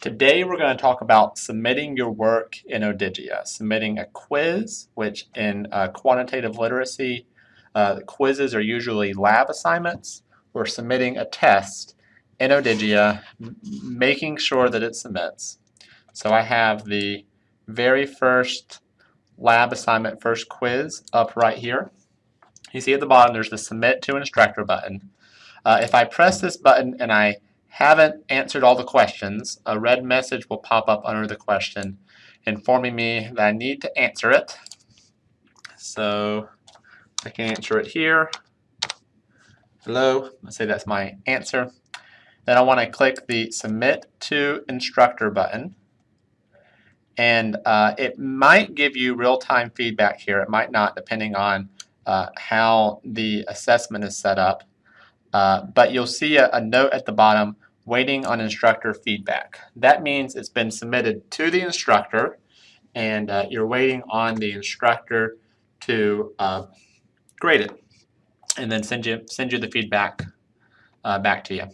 Today we're going to talk about submitting your work in Odigia, submitting a quiz, which in uh, quantitative literacy, uh, quizzes are usually lab assignments. We're submitting a test in Odigia, making sure that it submits. So I have the very first lab assignment, first quiz up right here. You see at the bottom there's the submit to instructor button. Uh, if I press this button and I haven't answered all the questions, a red message will pop up under the question informing me that I need to answer it. So I can answer it here. Hello, let's say that's my answer. Then I want to click the Submit to Instructor button. And uh, it might give you real-time feedback here. It might not, depending on uh, how the assessment is set up. Uh, but you'll see a, a, note at the bottom, waiting on instructor feedback. That means it's been submitted to the instructor and uh, you're waiting on the instructor to uh, grade it and then send you, send you the feedback uh, back to you.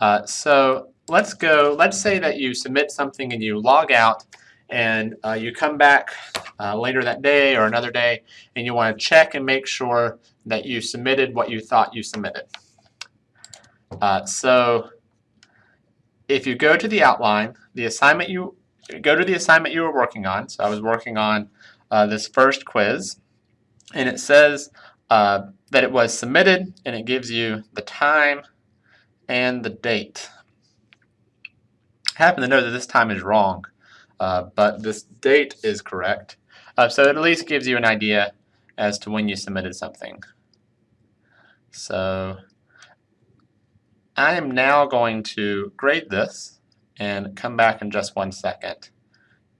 Uh, so let's go, let's say that you submit something and you log out and uh, you come back uh, later that day or another day and you want to check and make sure that you submitted what you thought you submitted. Uh, so if you go to the outline, the assignment you go to the assignment you were working on. So I was working on uh, this first quiz and it says uh, that it was submitted and it gives you the time and the date. I happen to know that this time is wrong, uh, but this date is correct. Uh, so it at least gives you an idea as to when you submitted something. So I am now going to grade this and come back in just one second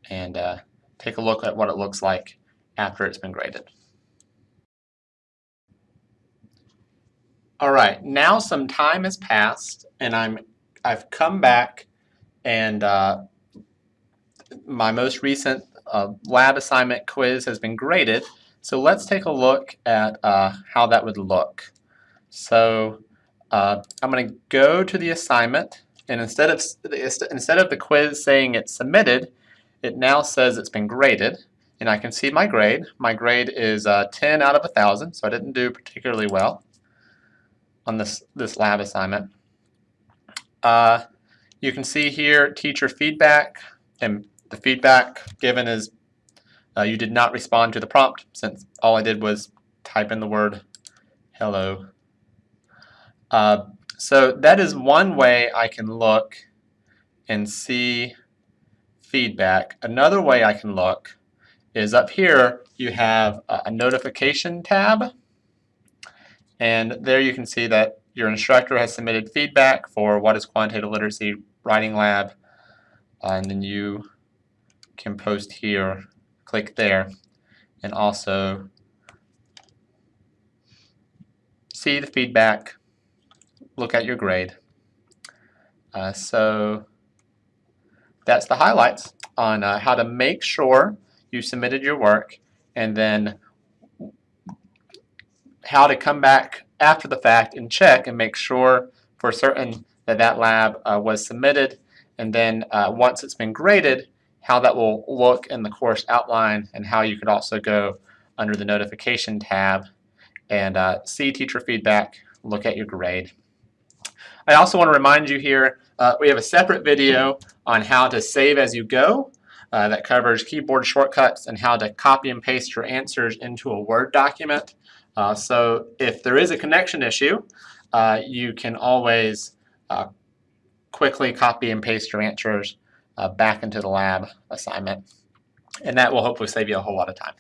and uh, take a look at what it looks like after it's been graded. All right, now some time has passed and I'm I've come back and uh, my most recent uh, lab assignment quiz has been graded. So let's take a look at uh, how that would look. So uh, I'm going to go to the assignment and instead of instead of the quiz saying it's submitted, it now says it's been graded and I can see my grade. My grade is uh, 10 out of 1,000, so I didn't do particularly well on this, this lab assignment. Uh, you can see here teacher feedback, and the feedback given is uh, you did not respond to the prompt since all I did was type in the word hello. Uh, so that is one way I can look and see feedback. Another way I can look is up here you have a notification tab and there you can see that your instructor has submitted feedback for what is quantitative literacy writing lab. And then you can post here, click there, and also see the feedback, look at your grade. Uh, so that's the highlights on uh, how to make sure you submitted your work and then how to come back after the fact and check and make sure for certain that that lab uh, was submitted and then uh, once it's been graded how that will look in the course outline and how you could also go under the notification tab and uh, see teacher feedback look at your grade. I also want to remind you here uh, we have a separate video on how to save as you go uh, that covers keyboard shortcuts and how to copy and paste your answers into a Word document. Uh, so if there is a connection issue, uh, you can always uh, quickly copy and paste your answers Uh, back into the lab assignment. And that will hopefully save you a whole lot of time.